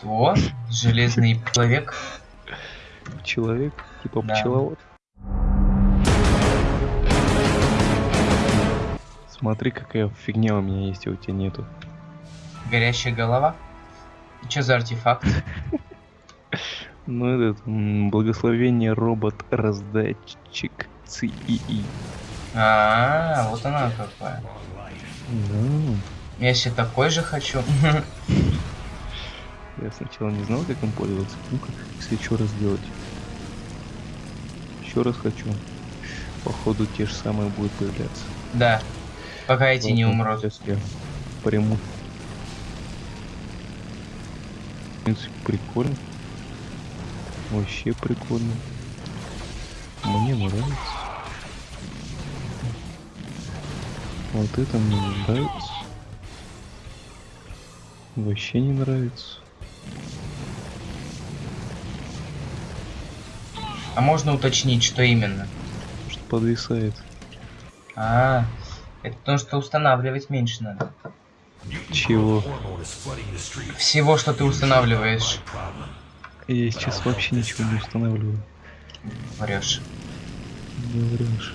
Что? Железный человек? Человек, типа Да. пчеловод. Смотри, какая фигня у меня есть, а у тебя нету. Горящая голова? Что за артефакт? Ну, этот, благословение робот-раздатчик ЦИИ. А, вот она какая. Да. Я себе такой же хочу. Я сначала не знал, как им пользоваться. Ну-ка, если еще раз сделать. Еще раз хочу. Походу, те же самые будут появляться. Да. Пока эти не Ладно, умрут. Сейчас я приму. В принципе, прикольно. Вообще прикольно. Мне нравится. Вот это мне не нравится. Вообще не нравится. А можно уточнить, что именно? Что подвисает. А, это потому что устанавливать меньше надо. Чего? Всего, что ты устанавливаешь. Я сейчас вообще ничего не устанавливаю. Врешь. Не врешь.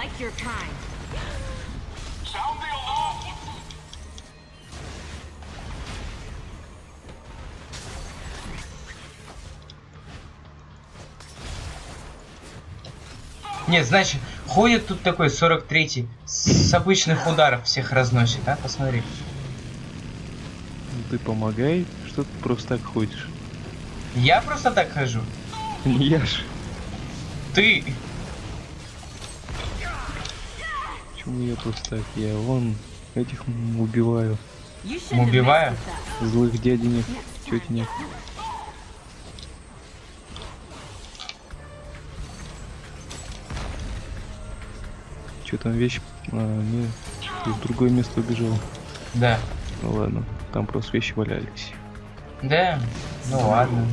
Like your kind. Нет, значит, ходит тут такой 43-й, с обычных ударов всех разносит, а? Посмотри. Ты помогай, что ты просто так ходишь? Я просто так хожу. Я ж. Ты! Почему я просто так? Я вон этих убиваю. Убиваю? Злых дяденек, тетенек. Че там вещь? А, не, в другое место убежал. Да. Ну ладно, там просто вещи валялись. Да? Ну ладно.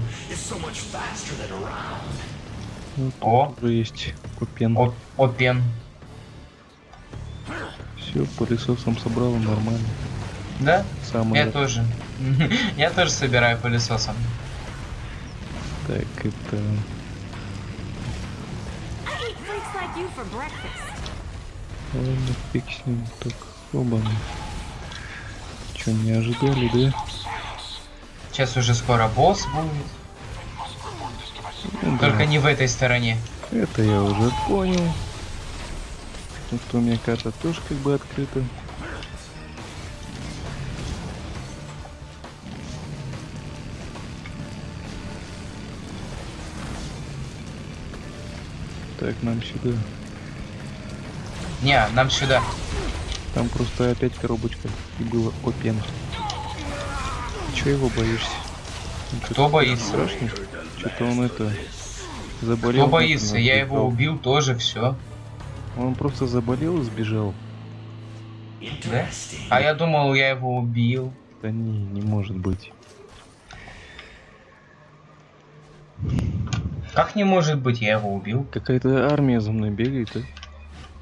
Ну, тут О. уже есть купен. О, опен. Все, пылесосом собрал, нормально. Да? Самое Я тоже. Я тоже собираю пылесосом. так это. Ладно, фиг с ним. Так, оба. Че, не ожидали, да? Сейчас уже скоро босс будет. Ну, Только да. не в этой стороне. Это я уже понял. Ну что, у меня карта тоже как бы открыта. Так, нам сюда. Не, нам сюда. Там просто опять коробочка. И было опен. Чего его боишься? Он Кто боится? Страшный? Что-то он это... Заболел. Кто боится? Я его убил тоже, все. Он просто заболел и сбежал. Да? А я думал, я его убил. Да не, не может быть. Как не может быть, я его убил? Какая-то армия за мной бегает, а?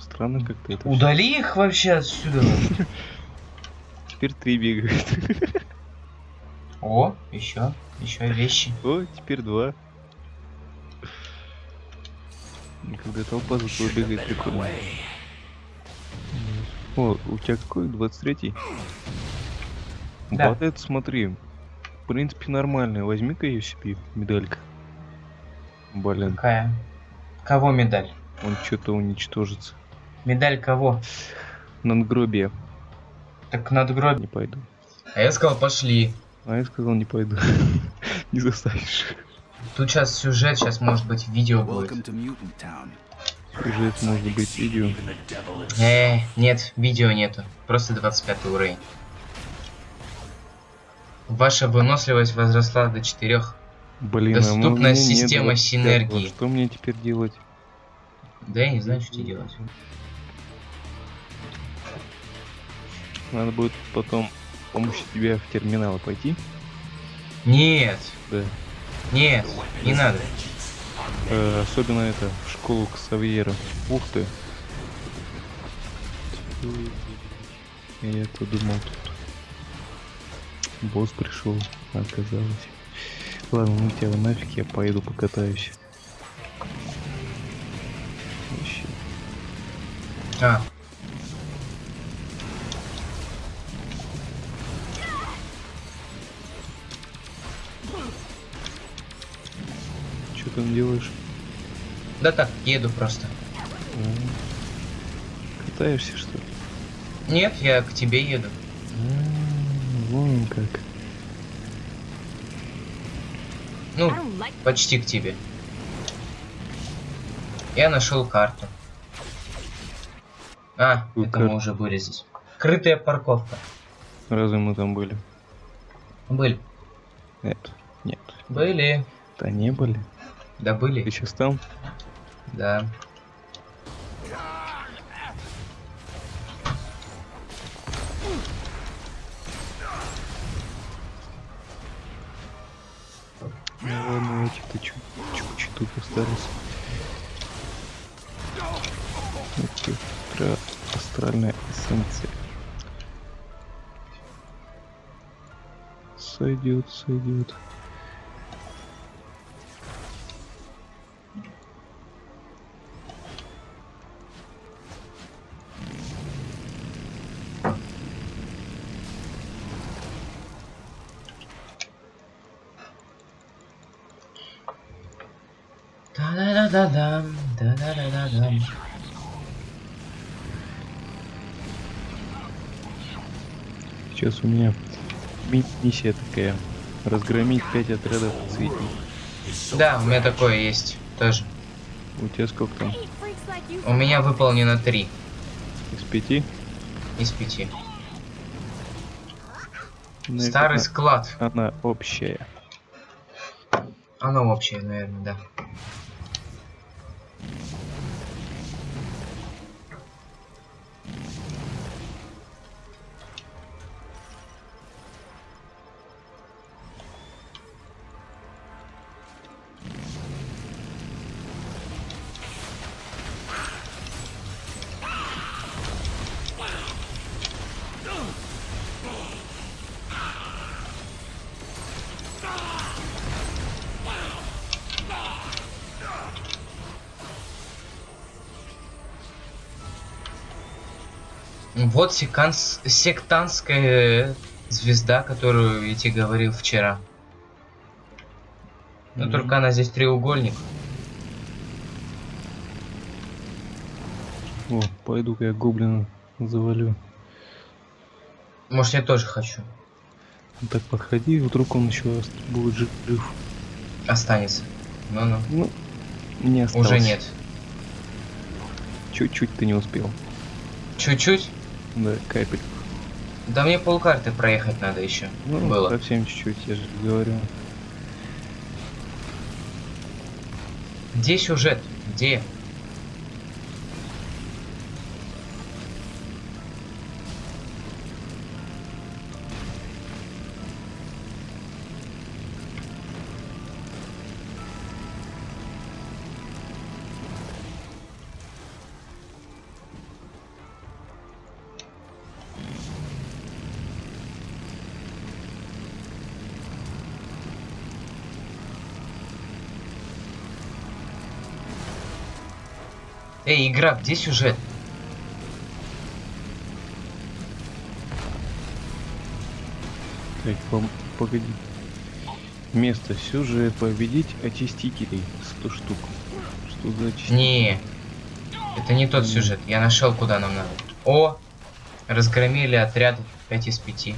Странно как-то это. Удали их вообще отсюда. Теперь три бегают. О, еще, еще вещи. О, теперь два. И Когда толпа за тобой бегает, прикольно. О, у тебя какой? 23-й? Да. Вот это смотри. В принципе, нормальная. Возьми-ка ее себе, медалька. Блин, Какая? Кого медаль? он что-то уничтожится. Медаль кого? Надгробие. Так надгробие. Не пойду. А я сказал, пошли. А я сказал, не пойду. Не заставишь. Тут сейчас сюжет, сейчас может быть видео будет. Сюжет может быть видео. Э, нет, видео нету. Просто 25 уровень. Ваша выносливость возросла до 4. Блин, а меня нет система 25-го. синергии. Что мне теперь делать? Да я не знаю, что тебе делать. Надо будет потом помощью тебя в терминал пойти? Нет, Да. Нет, не надо. Э, особенно это, в школу к Савьеру. Ух ты. Я-то думал тут. Босс пришел, оказалось. Ладно, ну тебя нафиг, я поеду покатаюсь. Вообще. А, Что там делаешь? да так, еду просто. А, Катаешься, что ли? Нет, я к тебе еду. А, Вон как. Ну, почти к тебе. Я нашел карту. А, Какую это мы карту? уже были здесь. Крытая парковка. Разве мы там были? Были. Нет. Нет. Были. Да не были. Да Ты сейчас там? Да. Ну ладно, эти-то чуть чуть остались. Астра- астральная эссенция. Сойдет, сойдет. Сейчас у меня ми- миссия такая. Разгромить пять отрядов цветников. Да, у меня такое есть тоже. У тебя сколько там? У меня выполнено три Из пяти? из пяти. Наверное, Старый склад. Она общая. Оно общее, наверное, да. Вот секанс... сектантская звезда, которую я тебе говорил вчера. Но Мгм. только она здесь треугольник. О, пойду-ка я гоблина завалю. Может, я тоже хочу. Так подходи, вдруг он еще будет жив. Останется. Ну-ну. Ну, не осталось. Уже нет. Чуть-чуть ты не успел. Чуть-чуть? Да, капель. Да мне полкарты проехать надо еще. Ну, Было. совсем чуть-чуть, я же говорю. Где сюжет? Где? Эй, игра, где сюжет? Так, пом- погоди. Место сюжет победить очистителей 100 штук. Что за очиститель? Не, это не тот сюжет. Я нашел, куда нам надо. О, разгромили отряд 5 из 5.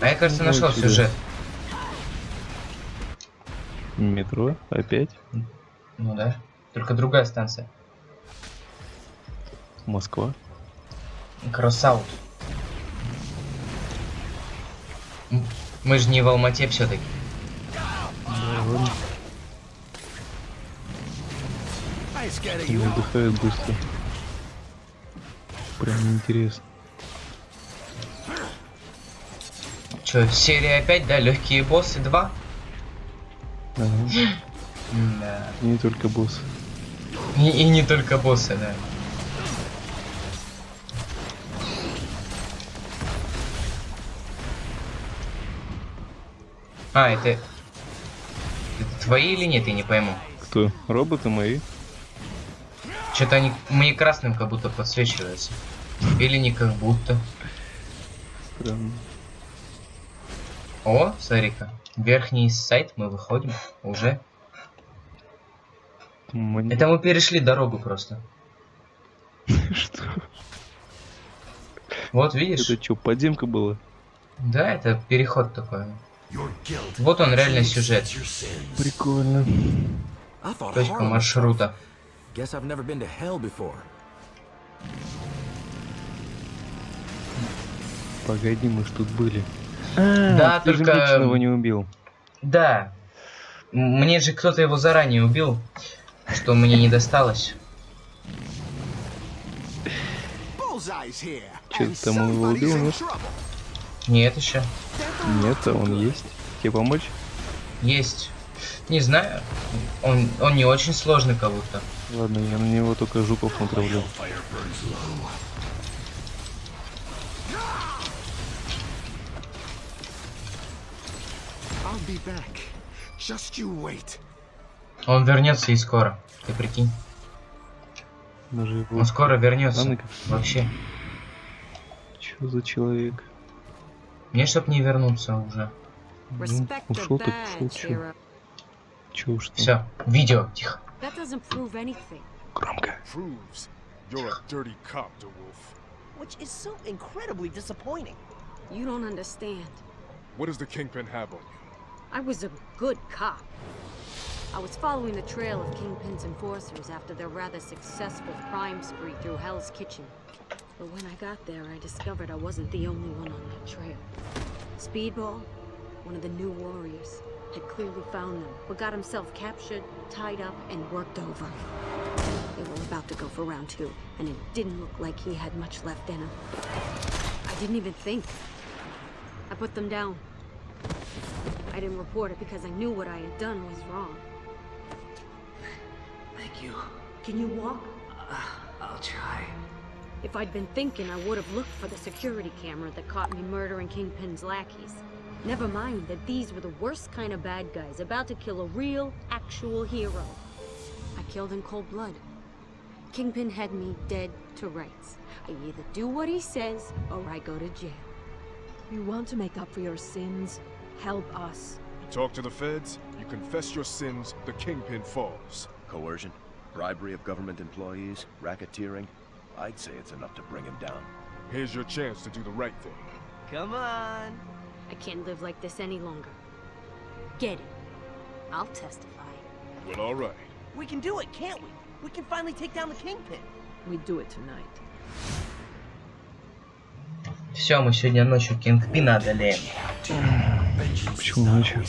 А я, кажется, нашел интересно. сюжет. Метро? Опять? Ну да. Только другая станция. Москва? Кроссаут. М, Мы же не в Алмате все-таки. You. отдыхают быстро. Прям неинтересно. Че, серия опять, да? Легкие боссы 2? Ага. Да. Не только босс. И, и не только боссы, да. А, это... Это твои или нет, я не пойму. Кто? Роботы мои? Что-то они мне красным как будто подсвечиваются. Или не как будто. Странно. О, смотри-ка. Верхний сайт мы выходим уже. Мне- Это мы перешли дорогу просто. Что? Вот видишь? Это что, подземка была? Да, это переход такой. Вот он реально сюжет. Прикольно. Точка маршрута. Погоди, мы ж тут были. А, Да, ты же только- Меченого не убил. Да. Мне же кто-то его заранее убил, что мне не досталось. Чё, and там его убил, нет? Нет еще. Нет, а он есть. Тебе помочь? Есть. Не знаю. Он, он не очень сложный как будто. Ладно, я на него только жуков натравлю. Он вернется и скоро. Ты прикинь. Даже его... Он скоро вернется. Как- Вообще. Чё за человек? Мне чтоб не вернуться уже. Ну, ушел так ушел, hero. Чё уж там. Все. Видео. Тихо. Громко. proves you're a dirty cop, DeWolf. which is so incredibly disappointing. You don't understand. What does the Kingpin have on you? I was a good cop. I was following the trail of Kingpin's enforcers after their rather successful crime spree through Hell's Kitchen. But when I got there, I discovered I wasn't the only one on that trail. Speedball, one of the new warriors, had clearly found them, but got himself captured, tied up, and worked over. They were about to go for round two, and it didn't look like he had much left in him. I didn't even think. I put them down. I didn't report it because I knew what I had done was wrong. Thank you. Can you walk? Uh, I'll try. If I'd been thinking, I would have looked for the security camera that caught me murdering Kingpin's lackeys. Never mind that these were the worst kind of bad guys, about to kill a real, actual hero. I killed in cold blood. Kingpin had me dead to rights. I either do what he says, or I go to jail. You want to make up for your sins? Help us. You talk to the feds, you confess your sins, the Kingpin falls. Coercion, bribery of government employees, racketeering. I'd say it's enough to bring him down. Here's your chance to do the right thing. Come on. I can't live like this any longer. Get it. I'll testify. Well, all right. We can do it, can't we? We can finally take down the Kingpin. We do it tonight. Все, мы сегодня ночью Кингпина одолеем. Почему ночью?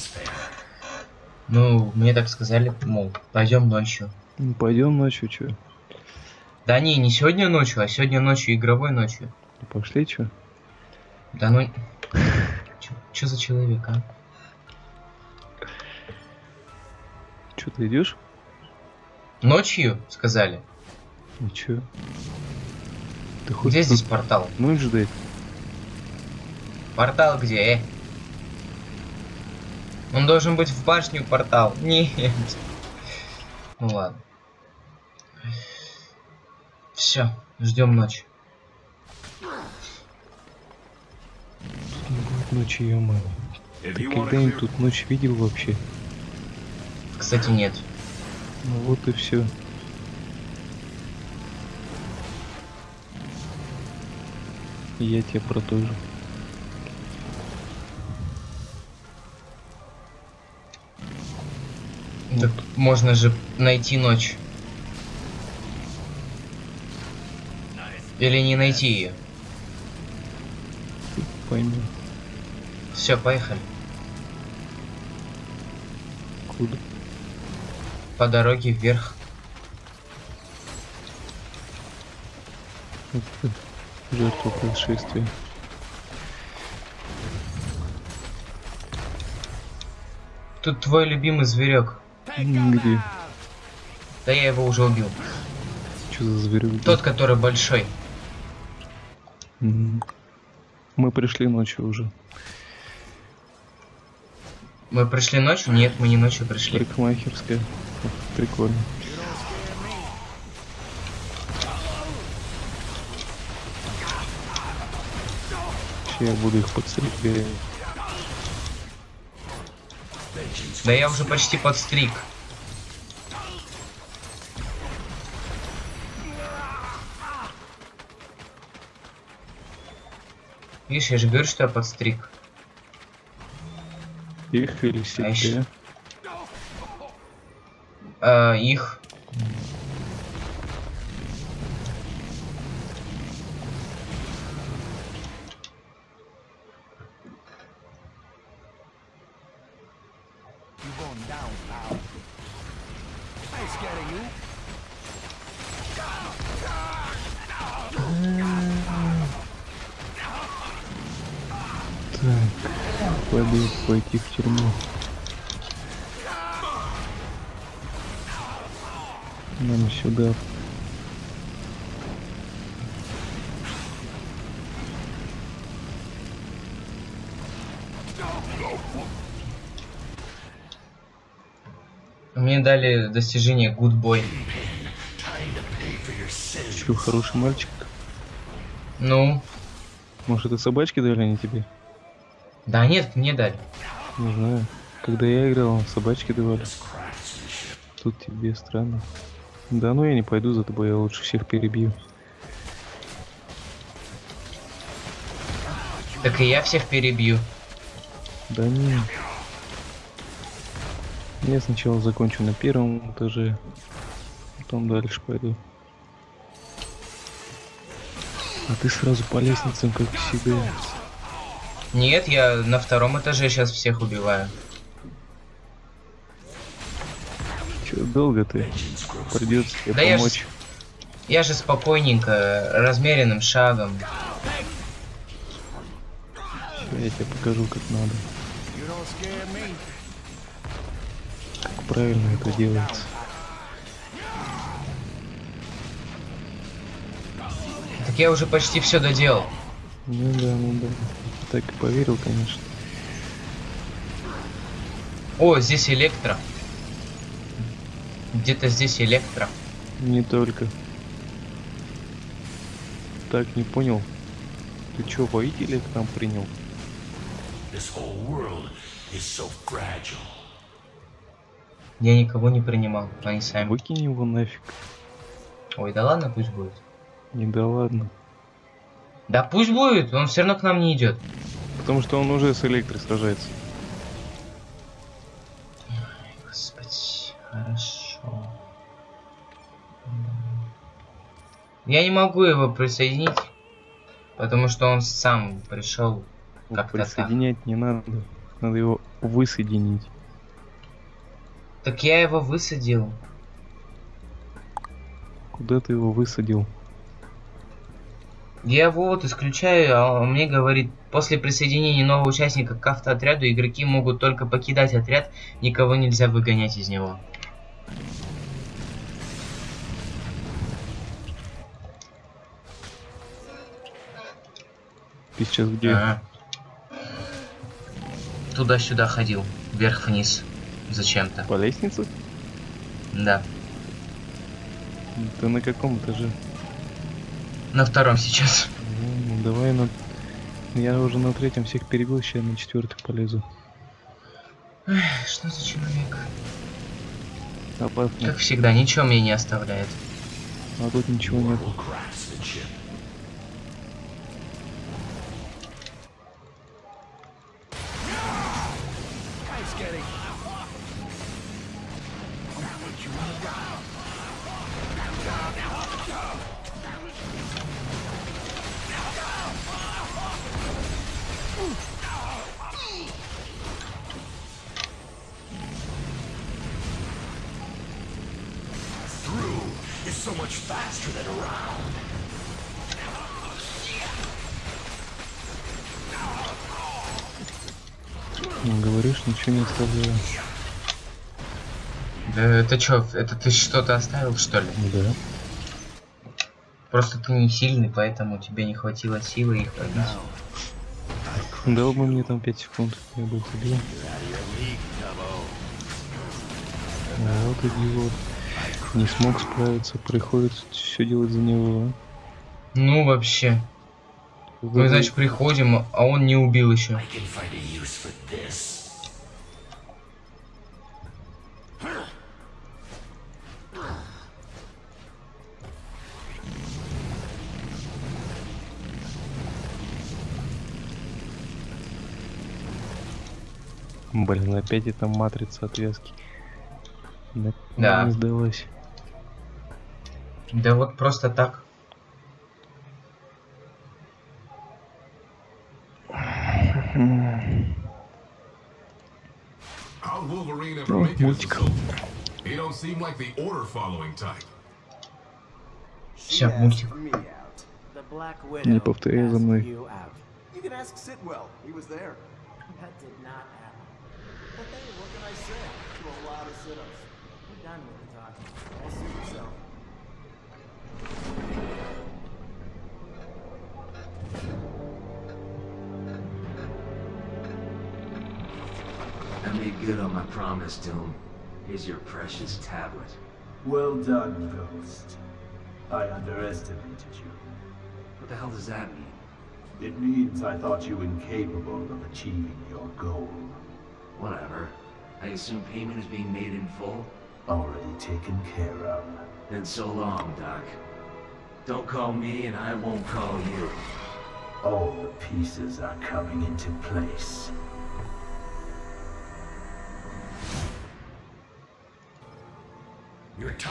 Ну, мне так сказали, мол, пойдем ночью. Ну, пойдем ночью, чё? Да не, не сегодня ночью, а сегодня ночью, игровой ночью. Ну, Пошли, чё? Да ну... Чё, чё за человек, а? Чё, ты идешь? Ночью, сказали. Ну чё? Ты Где хочешь здесь портал? ночь ждать? Портал где, э? Он должен быть в башню портал. Нет. Ну ладно. Все, ждем ночь. Тут не будет ночи, ё If Ты когда-нибудь тут ночь видел вообще? Кстати, нет. Ну вот и все. Я тебе про Так можно же найти ночь. Или не найти ее. Поймем. Все, поехали. Куда? По дороге вверх. Жертва происшествия. Тут твой любимый зверек. Где? Да я его уже убил. Что за зверек? Тот, который большой. Мы пришли ночью уже. Мы пришли ночью? Нет, мы не ночью пришли. Парикмахерская. Прикольно. Сейчас я буду их подстригать. Да я уже почти подстриг. Видишь, я же говорю, что я подстриг. Их или себя. ещё- А, их. You going down, pal. I ain't scared of you. Пойду пойти в тюрьму. Нам сюда. Мне дали достижение Good Boy. Че, хороший мальчик? Ну, Может, это собачки дали они тебе? да нет, мне дали. Не знаю. Когда я играл, собачки давали. Тут тебе странно. Да ну я не пойду за тобой, я лучше всех перебью. Так и я всех перебью. Да не. Я сначала закончу на первом этаже, потом дальше пойду. А ты сразу по лестницам, как всегда. Нет, я на втором этаже сейчас всех убиваю. Че, долго ты? Придется тебе Да я ж- помочь. Я же спокойненько, размеренным шагом. Ща я тебе покажу, как надо. You don't scare me. Как правильно это делается. Так я уже почти все доделал. Ну да, ну да. Так и поверил, конечно. О, здесь электро. Где-то здесь электро. Не только. Так, не понял. Ты чё, воителя к нам принял? This whole world is so fragile. Я никого не принимал, они сами. Выкинь его нафиг. Ой, да ладно, пусть будет. Не да ладно. Да пусть будет, он все равно к нам не идет. Потому что он уже с электрой сражается. Господи, хорошо. Я не могу его присоединить, потому что он сам пришел Ну, как-то так. Присоединять не надо. Надо его высоединить. Так я его высадил. Куда ты его высадил? Я его вот исключаю, а он мне говорит, после присоединения нового участника к автоотряду игроки могут только покидать отряд, никого нельзя выгонять из него. Ты сейчас где? Ага. Туда-сюда ходил, вверх-вниз, зачем-то. По лестнице? Да, Ты на каком этаже? на втором сейчас. Ну, давай на... Я уже на третьем всех перебил, сейчас на четвертый полезу. Что за человек? Опасно. Как всегда, ничего мне не оставляет. А тут ничего нет. Да это чё, это ты что-то оставил, что ли? Да. Просто ты не сильный, поэтому тебе не хватило силы их пробить. Дал бы мне там 5 секунд, я бы их убил. А вот идиот. Не смог справиться, приходится все делать за него. а. Ну вообще. Мы, значит, приходим, а он не убил еще. Блин, опять эта матрица отвязки. Да. Да. Не сдалась. Да вот просто так. Ну, мультик. Все, мультик. Не повторяй за мной. you out. You can ask Sitwell. He was there. That did not happen. But hey, what can I say? To a lot of sit-ups. We're done with the talking. I'll see yourself. I made good on my promise to him. Here's your precious tablet. Well done, Ghost. I underestimated you. What the hell does that mean? It means I thought you incapable of achieving your goal. Whatever. I assume payment is being made in full? Already taken care of. Then so long, Doc. Don't call me and I won't call you. All the pieces are coming into place.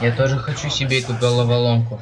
Я тоже хочу себе эту головоломку.